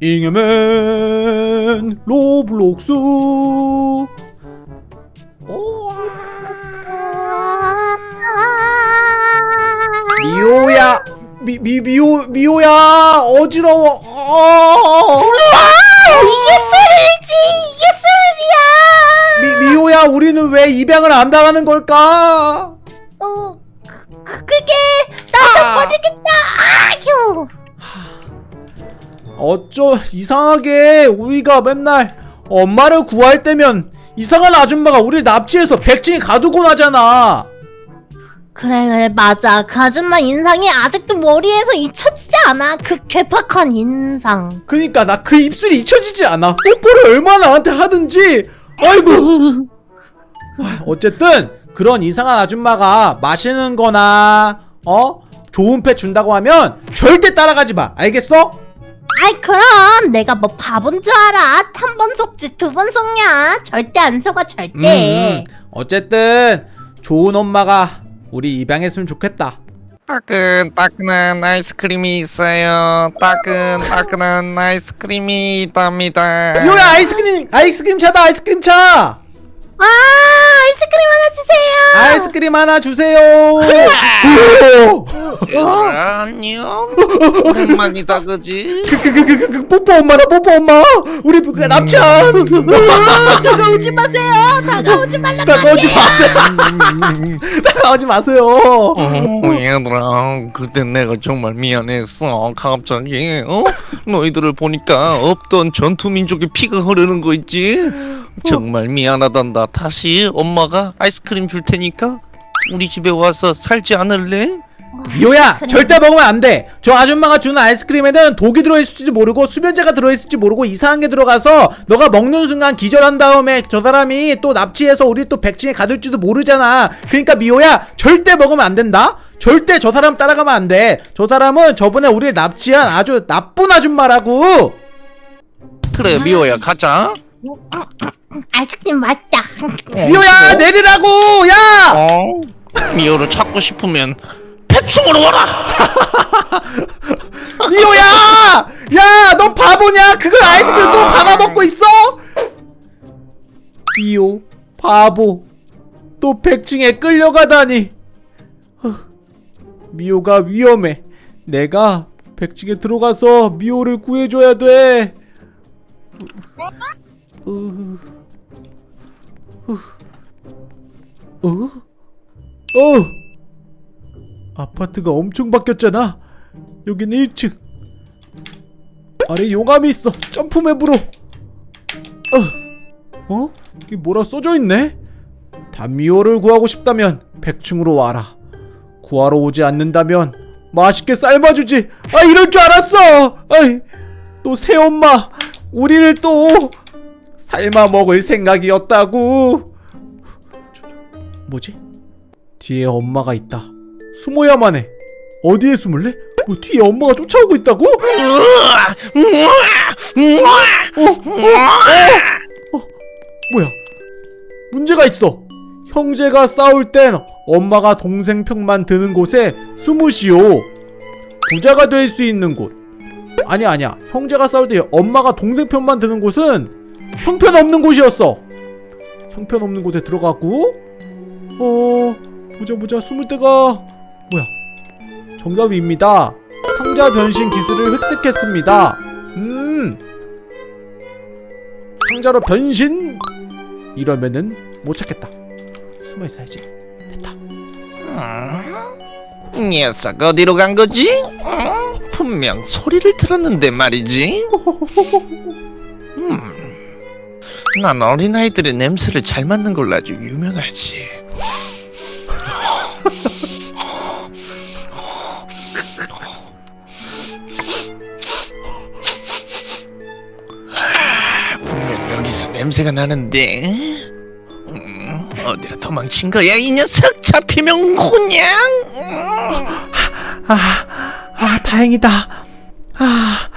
잉여맨 로블록스. 미호야 미, 미, 미호, 미호야 어지러워. 어. 이게 술이지 이게 술이야. 미, 미호야 우리는 왜 입양을 안 당하는 걸까? 어 그, 그, 그게 나도 아. 모르겠다. 아휴 어쩌 이상하게 우리가 맨날 엄마를 구할 때면 이상한 아줌마가 우리를 납치해서 백징에 가두고 나잖아. 그래 그래 맞아. 그 아줌마 인상이 아직도 머리에서 잊혀지지 않아. 그 괴팍한 인상. 그니까 나 그 입술이 잊혀지지 않아. 뽀뽀를 얼마나 나한테 하든지. 아이고. 와, 어쨌든 그런 이상한 아줌마가 마시는 거나 어? 좋은 패 준다고 하면 절대 따라가지 마. 알겠어? 아이 그럼 내가 뭐 바본 줄 알아? 한 번 속지 두 번 속냐? 절대 안 속아 절대. 음, 어쨌든 좋은 엄마가 우리 입양했으면 좋겠다. 따끈따끈한 아이스크림이 있어요. 따끈따끈한 아이스크림이 있답니다. 요야 아이스크림 아이스크림 차다 아이스크림 차 아 아이스크림 하나 주세요 아이스크림 하나 주세요 오! 얘들아 안녕. 오랜만이다 그지? 그, 그, 그, 그, 그, 뽀뽀 엄마다 뽀뽀 엄마 우리 그 납치한 아, 다가오지 마세요 다가오지 말라 다가오지 마세요 다가오지 마세요 어, 얘들아 그때 내가 정말 미안했어. 갑자기 어? 너희들을 보니까 없던 전투 민족의 피가 흐르는 거 있지? 정말 미안하단다. 다시 엄마가 아이스크림 줄 테니까 우리 집에 와서 살지 않을래? 미호야 그래. 절대 먹으면 안돼 저 아줌마가 주는 아이스크림에는 독이 들어있을지 모르고 수면제가 들어있을지 모르고 이상한 게 들어가서 너가 먹는 순간 기절한 다음에 저 사람이 또 납치해서 우리 또 백신에 가둘지도 모르잖아 그러니까 미호야 절대 먹으면 안 된다 절대 저 사람 따라가면 안돼저 사람은 저번에 우리를 납치한 아주 나쁜 아줌마라고 그래 미호야 가자. 아이스크림 맛있다. 미호야 내리라고! 야! 어? 미호를 찾고 싶으면 패충으로 와라. 미호야! 야너 바보냐? 그걸 아이스크림 또 받아 먹고 있어? 미호 바보. 또 백층에 끌려가다니. 미호가 위험해. 내가 백층에 들어가서 미호를 구해줘야 돼 어? 어? 아파트가 엄청 바뀌었잖아 여기는 1층 아래 용암이 있어 점프맵으로 어? 어? 이게 뭐라 써져있네? 단미호를 구하고 싶다면 100층으로 와라 구하러 오지 않는다면 맛있게 삶아주지 아 이럴 줄 알았어 아이 또 새엄마 우리를 또 삶아 먹을 생각이었다고 저, 뭐지? 뒤에 엄마가 있다 숨어야만 해 어디에 숨을래? 뭐 뒤에 엄마가 쫓아오고 있다고? 어? 어? 어? 뭐야? 문제가 있어. 형제가 싸울 땐 엄마가 동생 편만 드는 곳에 숨으시오. 부자가 될 수 있는 곳. 아니야 아니야. 형제가 싸울 때 엄마가 동생 편만 드는 곳은 형편없는 곳이었어. 형편없는 곳에 들어가고 어... 보자 보자 숨을 데가 뭐야 정답입니다. 상자 변신 기술을 획득했습니다. 음. 상자로 변신? 이러면은 못 찾겠다. 숨어 있어야지. 됐다. 녀석 어디로 간 거지? 어? 분명 소리를 들었는데 말이지. 음, 난 어린아이들의 냄새를 잘 맡는 걸로 아주 유명하지. 아, 분명 여기서 냄새가 나는데 음, 어디로 도망친 거야 이 녀석 잡히면 그냥 음. 아, 아 다행이다. 아,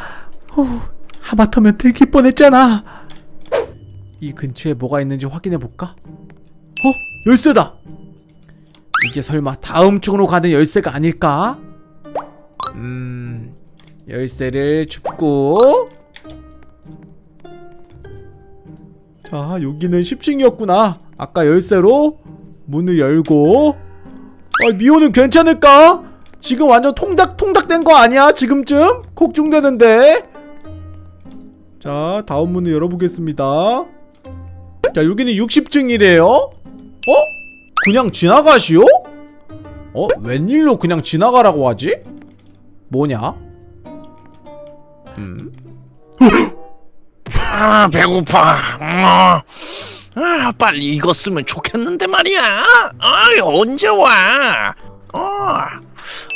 후, 하마터면 들킬 뻔했잖아. 이 근처에 뭐가 있는지 확인해 볼까? 어, 열쇠다. 이게 설마 다음 층으로 가는 열쇠가 아닐까? 음, 열쇠를 줍고 자 여기는 10층이었구나 아까 열쇠로 문을 열고 아 미호는 괜찮을까? 지금 완전 통닭 통닭 된 거 아니야 지금쯤? 걱정되는데 자 다음 문을 열어보겠습니다 자 여기는 60층이래요 어? 그냥 지나가시오? 어? 웬일로 그냥 지나가라고 하지? 뭐냐? 음? 아 배고파. 어. 아 빨리 익었으면 좋겠는데 말이야. 아 언제 와? 어.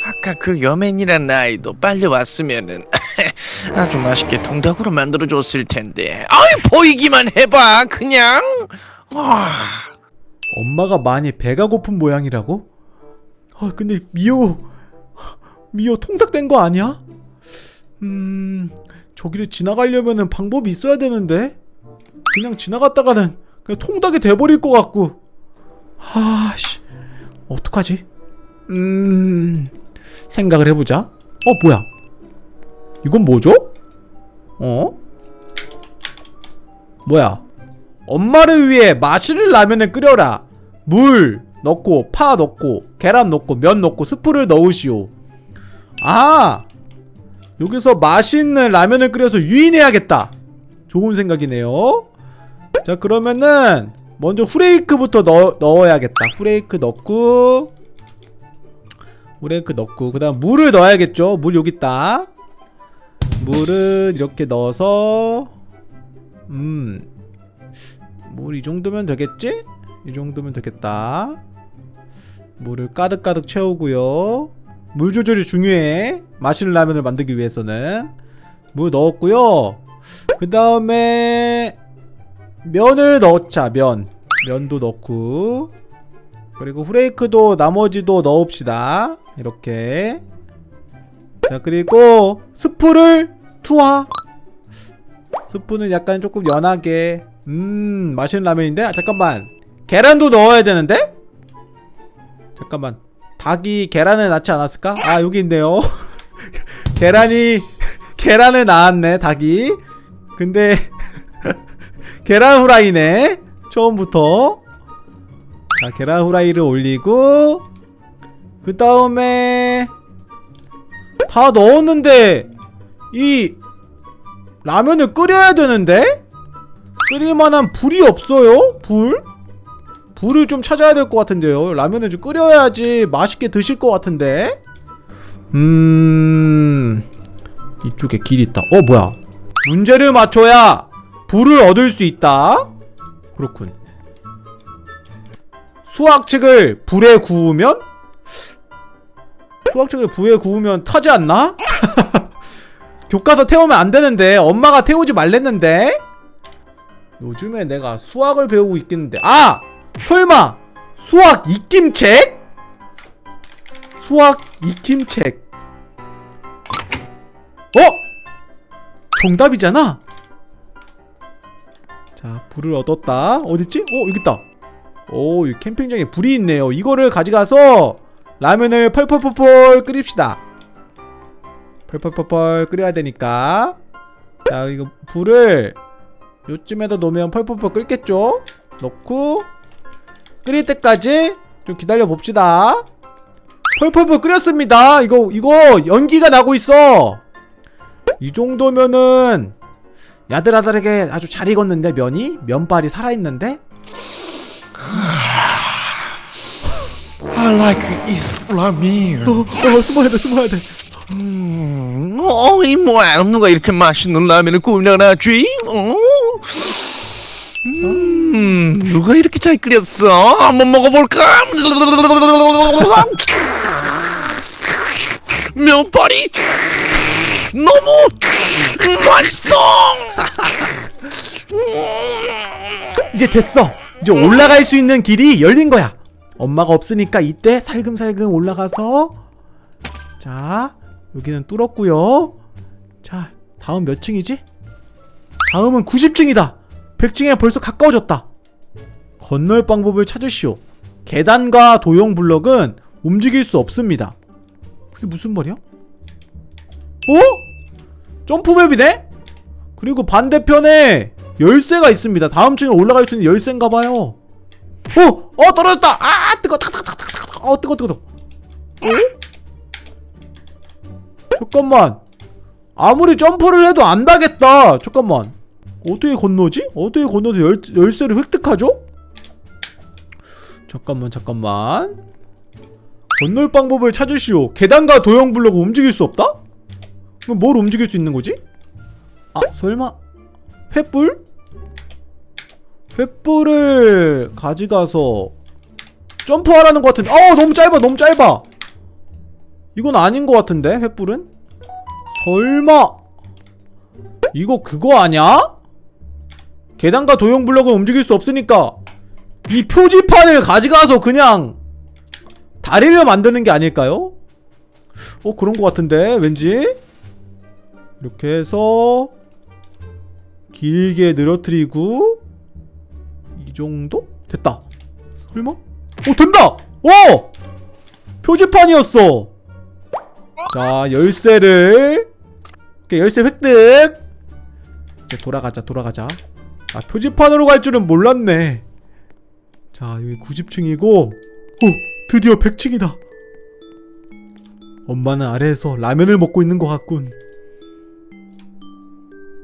아까 그 여맨이란 아이도 빨리 왔으면은 아주 맛있게 통닭으로 만들어줬을 텐데. 아이 보이기만 해봐 그냥. 와. 엄마가 많이 배가 고픈 모양이라고? 아 근데 미호 미호 통닭 된 거 아니야? 음 저기를 지나가려면은 방법이 있어야 되는데 그냥 지나갔다가는 그냥 통닭이 돼버릴 것 같고 아씨 어떡하지? 음 생각을 해보자 어 뭐야 이건 뭐죠? 어? 뭐야 엄마를 위해 마시는 라면을 끓여라. 물 넣고 파 넣고 계란 넣고 면 넣고 스프를 넣으시오. 아 여기서 맛있는 라면을 끓여서 유인해야겠다. 좋은 생각이네요. 자 그러면은 먼저 후레이크부터 넣, 넣어야겠다. 후레이크 넣고 후레이크 넣고 그 다음 물을 넣어야겠죠. 물 여기 있다. 물을 이렇게 넣어서 음. 물 이 정도면 되겠지? 이 정도면 되겠다. 물을 가득가득 채우고요. 물 조절이 중요해. 맛있는 라면을 만들기 위해서는 물 넣었고요. 그 다음에 면을 넣자. 면 면도 넣고 그리고 후레이크도 나머지도 넣읍시다. 이렇게. 자 그리고 스프를 투하. 스프는 약간 조금 연하게. 음 맛있는 라면인데? 아, 잠깐만. 계란도 넣어야 되는데? 잠깐만. 닭이 계란을 낳지 않았을까? 아 여기 있네요. 계란이 계란을 낳았네 닭이. 근데 계란 후라이네 처음부터. 자 계란 후라이를 올리고 그 다음에 다 넣었는데 이 라면을 끓여야 되는데 끓일 만한 불이 없어요? 불? 불을 좀 찾아야 될 것 같은데요. 라면을 좀 끓여야지 맛있게 드실 것 같은데. 음... 이쪽에 길이 있다. 어, 뭐야? 문제를 맞춰야 불을 얻을 수 있다. 그렇군. 수학책을 불에 구우면? 수학책을 불에 구우면 타지 않나? 교과서 태우면 안 되는데 엄마가 태우지 말랬는데 요즘에 내가 수학을 배우고 있겠는데 아! 설마 수학 익힘책? 수학 익힘책 어? 정답이잖아 자 불을 얻었다 어딨지? 어 여기 있다 오, 이 캠핑장에 불이 있네요 이거를 가져가서 라면을 펄펄펄펄 끓입시다. 펄펄펄펄 끓여야 되니까. 자 이거 불을 요쯤에다 놓으면 펄펄펄 끓겠죠? 넣고 끓일 때까지 좀 기다려 봅시다. 펄펄펄 끓였습니다. 이거 이거 연기가 나고 있어. 이 정도면은 야들야들하게 아주 잘 익었는데 면이? 면발이 살아있는데 I like 이슬라미. 어, 어 숨어야 돼 숨어야 돼 음, 어이 뭐야 누가 이렇게 맛있는 라면을 끓여놨지? 어? 음, 누가 이렇게 잘 끓였어? 한번 먹어볼까? 면발이 너무 맛있어. 이제 됐어 이제 올라갈 수 있는 길이 열린 거야 엄마가 없으니까 이때 살금살금 올라가서 자 여기는 뚫었고요 자 다음 몇 층이지? 다음은 90층이다 100층에 벌써 가까워졌다 건널 방법을 찾으시오 계단과 도형 블럭은 움직일 수 없습니다 그게 무슨 말이야? 어? 점프맵이네? 그리고 반대편에 열쇠가 있습니다. 다음 층에 올라갈 수 있는 열쇠인가 봐요. 어, 어 떨어졌다. 아, 뜨거, 탁탁탁탁탁. 어, 뜨거, 뜨거, 뜨거. 어? 잠깐만. 아무리 점프를 해도 안 닿겠다. 잠깐만. 어떻게 건너지? 어떻게 건너서 열, 열쇠를 획득하죠? 잠깐만, 잠깐만. 건널 방법을 찾으시오. 계단과 도형 블록을 움직일 수 없다? 그럼 뭘 움직일 수 있는 거지? 아, 설마 횃불? 횃불을 가져가서 점프하라는 것 같은데 어 너무 짧아 너무 짧아 이건 아닌 것 같은데 횃불은? 설마 이거 그거 아냐? 계단과 도형 블록을 움직일 수 없으니까 이 표지판을 가져가서 그냥 다리를 만드는 게 아닐까요? 어 그런 것 같은데 왠지 이렇게 해서 길게 늘어뜨리고 이 정도? 됐다 설마? 오 된다! 오! 표지판이었어 자 열쇠를 이렇게 열쇠 획득 이제 돌아가자 돌아가자 아 표지판으로 갈 줄은 몰랐네 자 여기 90층이고 오 드디어 100층이다 엄마는 아래에서 라면을 먹고 있는 것 같군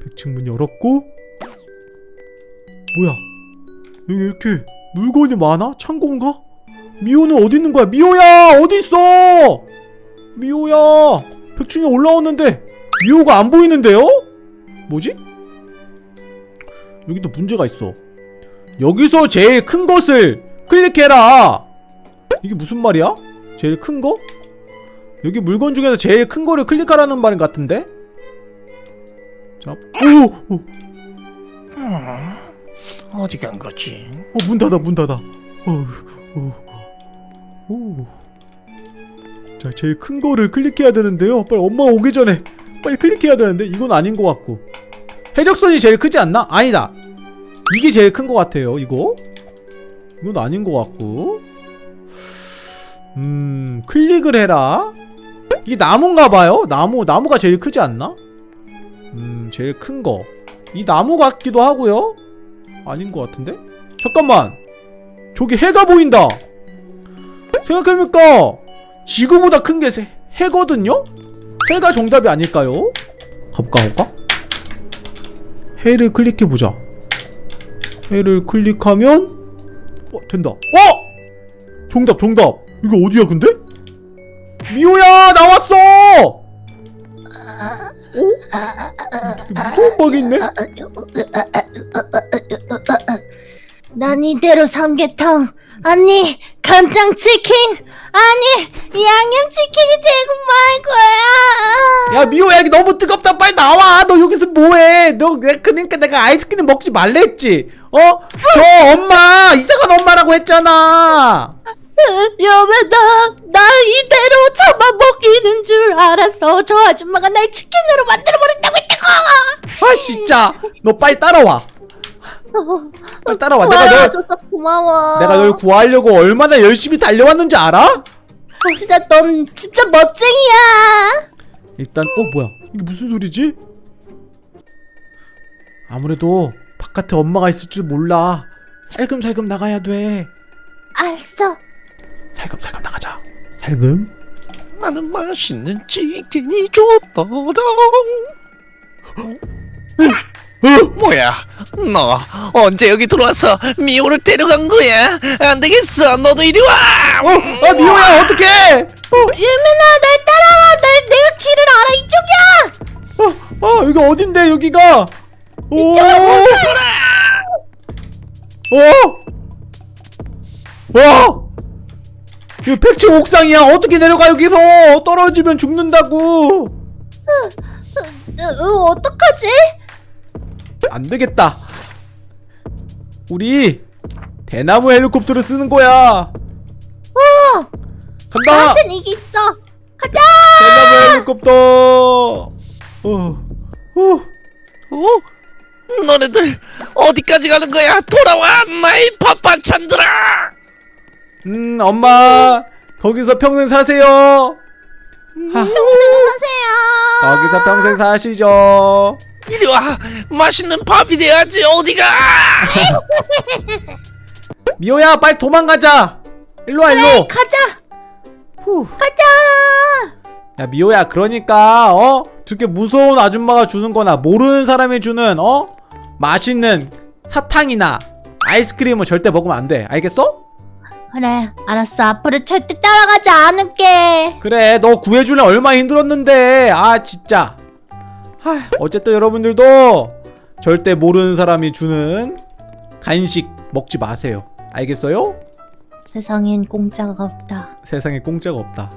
100층 문 열었고 뭐야 여기 이렇게 물건이 많아? 창고인가? 미호는 어디 있는 거야? 미호야 어디 있어? 미호야 100층에 올라왔는데 미호가 안 보이는데요? 뭐지? 여기도 문제가 있어 여기서 제일 큰 것을 클릭해라 이게 무슨 말이야? 제일 큰 거? 여기 물건 중에서 제일 큰 거를 클릭하라는 말 같은데? 자, 오, 오, 음, 어디 간 거지? 어, 문 닫아, 문 닫아. 어, 오, 오. 자, 제일 큰 거를 클릭해야 되는데요. 빨리 엄마 오기 전에 빨리 클릭해야 되는데 이건 아닌 것 같고. 해적선이 제일 크지 않나? 아니다. 이게 제일 큰 것 같아요. 이거. 이건 아닌 것 같고. 음, 클릭을 해라. 이게 나무인가 봐요. 나무, 나무가 제일 크지 않나? 음, 제일 큰 거. 이 나무 같기도 하고요. 아닌 것 같은데? 잠깐만! 저기 해가 보인다! 생각해보니까 지구보다 큰 게 해거든요? 해가 정답이 아닐까요? 가볼까 가볼까? 해를 클릭해보자 해를 클릭하면 어 된다 어! 정답 정답 이거 어디야 근데? 미호야 나왔어! 어? 무서운 박이 있네? 난 이대로 삼계탕 아니 간장치킨 아니 양념치킨이 되고 말 거야. 야 미호야 여기 너무 뜨겁다. 빨리 나와. 너 여기서 뭐해? 너 내- 그러니까 내가 아이스크림 먹지 말랬지? 어? 저 엄마 이상한 엄마라고 했잖아. 여배 나나 이대로 잡아먹기는 줄 알았어. 저 아줌마가 날 치킨으로 만들어버린다고 했다고! 아 진짜. 너 빨리 따라와 빨리 따라와. 내가 널 도와줘서 고마워. 내가 널 구하려고 얼마나 열심히 달려왔는지 알아? 어, 진짜 넌 진짜 멋쟁이야. 일단 어 뭐야? 이게 무슨 소리지? 아무래도 바깥에 엄마가 있을 줄 몰라. 살금살금 나가야 돼. 알았어. 살금살금 나가자. 살금? 나는 맛있는 치킨이 좋더라. 뭐야? 너 언제 여기 들어와서 미호를 데려간 거야? 안 되겠어. 너도 이리 와. 어? 아 미호야 어떡해 어? 유민아 날 따라와 날 내가 길을 알아 이쪽이야 어, 어, 여기 어딘데, 여기가? 오! 어? 와! 이거 백층 옥상이야. 어떻게 내려가, 여기서? 떨어지면 죽는다고. 어, 어, 어떡하지? 안 되겠다. 우리 대나무 헬리콥터를 쓰는 거야. 어 간다! 나한텐 이게 있어 가자 대나무 헬리콥터! 어, 어. 어? 너네들 어디까지 가는 거야? 돌아와 나의 파파찬들아. 음, 엄마, 거기서 평생 사세요. 하, 평생 사세요 거기서 평생 사시죠. 이리 와. 맛있는 밥이 돼야지 어디가? 미호야 빨리 도망가자. 일로 와 일로. 가자. 후. 가자. 야 미호야 그러니까 어? 저렇게 무서운 아줌마가 주는 거나 모르는 사람이 주는 어? 맛있는 사탕이나 아이스크림은 절대 먹으면 안 돼. 알겠어? 그래 알았어. 앞으로 절대 따라가지 않을게. 그래 너 구해주려 얼마나 힘들었는데. 아 진짜 하, 어쨌든 여러분들도 절대 모르는 사람이 주는 간식 먹지 마세요. 알겠어요? 세상엔 공짜가 없다. 세상에 공짜가 없다